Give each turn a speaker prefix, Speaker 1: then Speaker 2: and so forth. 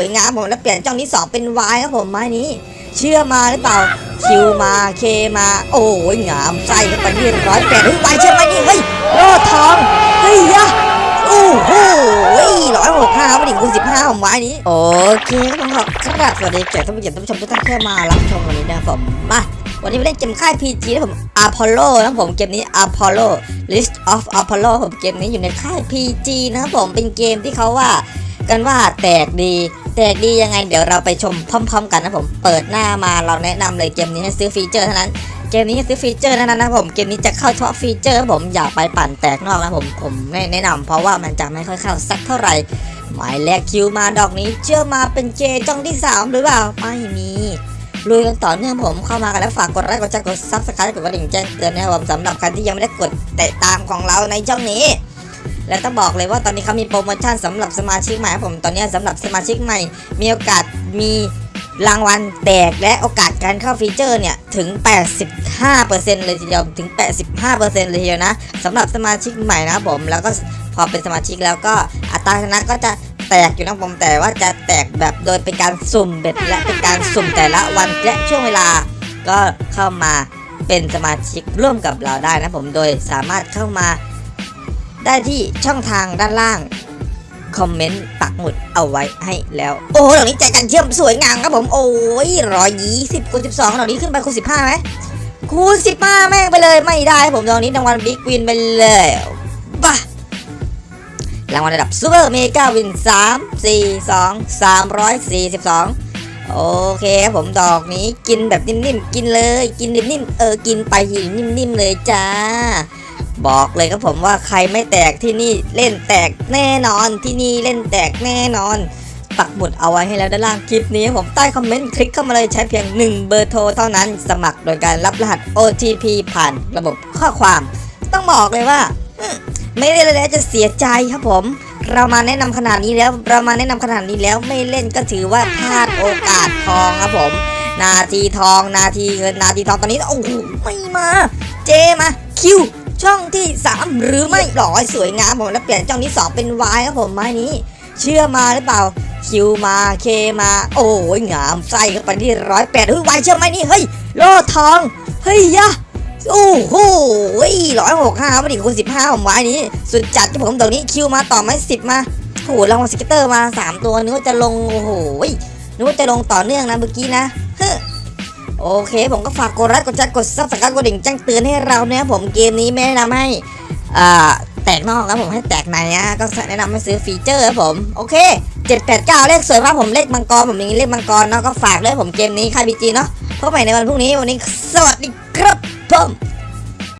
Speaker 1: วยงามผมแล้วเปลี่ยนจ้องที่สองเป็นวายครับผมไม้นี้ เชื่อมาหรือเปล่าคิวมาเคมา โอ้ยงามไส้เข้าไปที่ร้อยแปดเฮ้ยวายเชื่อไหมนี่เฮ้ยโลดทองเฮ้ยยะโอ้โหร้อยหกห้าไม่ถึงคูณสิบห้าของไม้นี้ โอเคครับผมครับครับสวัสดีแขกท่านผู้เกียรติท่านผู้ชมทุกท่านที่มารับชมวันนี้นะครับผมมาวันนี้ไปเล่นเกมค่าย PG นะผม Apollo นะผมเกมนี้ Apollo List of Apollo ผมเกมนี้อยู่ในค่าย PG นะครับผมเป็นเกมที่เขาว่ากันว่าแตกดี แตกดียังไงเดี๋ยวเราไปชมพร้อม ๆ กันนะผมเปิดหน้ามาเราแนะนำเลยเกมนี้ให้ซื้อ feature เท่านั้นเกมนี้ให้ซื้อ feature เท่านั้นนะผมเกมนี้จะเข้าเฉพาะ feature ผมอย่าไปปั่นแตกนอกนะผมผมไม่แนะนำเพราะว่ามันจะไม่ค่อยเข้าสักเท่าไหร่หมายแรกคิวมาดอกนี้เชื่อมาเป็นเจจ้องที่สามหรือเปล่าไม่มีลุยกันต่อเนื่องผมเข้ามากันแล้วฝากกดไลค์กดแชร์กด subscribe กดกระดิ่งแจ้งเตือนนะครับผมสำหรับใครที่ยังไม่ได้กดติดตามของเราในช่องนี้ และต้องบอกเลยว่าตอนนี้เขามีโปรโมชั่นสำหรับสมาชิกใหม่ครับผมตอนนี้สำหรับสมาชิกใหม่ มีโอกาสมีรางวัลแตกและโอกาสการเข้าฟีเจอร์เนี่ยถึง 85%เลยทีเดียวถึง 85%เลยทีเดียวนะสำหรับสมาชิกใหม่นะผมแล้วก็พอเป็นสมาชิกแล้วก็อัตราชนะก็จะแตกอยู่นะผมแต่ว่าจะแตกแบบโดยเป็นการสุ่มเบ็ดและเป็นการสุ่มแต่ละวันและช่วงเวลาก็เข้ามาเป็นสมาชิกร่วมกับเราได้นะผมโดยสามารถเข้ามา ได้ที่ช่องทางด้านล่าง comment ปักหมุดเอาไว้ให้แล้ว โอ้โหดอกนี้ใจกันเชื่อมสวยงามครับผม โอ้ยร้อยยี่สิบคูณสิบสองดอกนี้ขึ้นไปคูณสิบห้าไหมคูณสิบห้าแม่งไปเลยไม่ได้ผมดอกนี้รางวัล big win ไปเลยบ้ารางวัลระดับ super mega win สามสี่สองสามร้อยสี่สิบสองโอเคครับผมดอกนี้กินแบบนิ่มๆ กินเลย กินนิ่มๆ เออ กินไปหินนิ่มๆ เลยจ้า บอกเลยครับผมว่าใครไม่แตกที่นี่เล่นแตกแน่นอนที่นี่เล่นแตกแน่นอนปักหมุดเอาไว้ให้แล้วด้านล่างคลิปนี้ผมใต้คอมเมนต์คลิกเข้ามาเลยใช้เพียง 1 เบอร์โทรเท่านั้น สมัครโดยการรับรหัส OTP ผ่านระบบข้อความ ต้องบอกเลยว่า ไม่ได้แล้วจะเสียใจครับผม เรามาแนะนำขนาดนี้แล้ว เรามาแนะนำขนาดนี้แล้วไม่เล่นก็ถือว่าพลาดโอกาสทองครับผม นาทีทอง นาทีเงินนาทีทองตอนนี้โอ้โหไม่มา เจมาคิว ช่องที่ 3 หรือไม่ร้อยสวยงามผมแล้วเปลี่ยนช่องที่ 2 เป็นวายครับผมไม้นี้ เชื่อมาหรือเปล่าคิวมาเคมา โอ้ยงามไส้เข้าไปที่ร้อยแปดเฮ้ยวายเชื่อไหมนี่เฮ้ยโลทองเฮ้ยยะโอ้โหร้อยหกห้าไม่ถึงคูณสิบห้าของไม้นี้ สุดจัดที่ผมตรงนี้คิวมาต่อไม้สิบมาโอ้โหรางวัล scatter มาสามตัวนึกว่าจะลง โอ้โหนึกว่าจะลงต่อเนื่องนะเมื่อกี้นะเฮ้ โอเค ผมก็ฝากกดไลค์กดแชร์กด subscribe กดกระดิ่งแจ้งเตือนให้เราเนี่ยผมเกมนี้ไม่แนะนำให้อ่าแตกนอกครับผมให้แตกในนะก็แนะนำให้ซื้อ feature ครับผมโอเค789 เลขสวยมากผมเลขมังกรผมอย่างนี้เลขมังกรเนาะก็ฝากด้วยผมเกมนี้ค่าย PG เนาะพบใหม่ในวันพรุ่งนี้วันนี้สวัสดีครับผม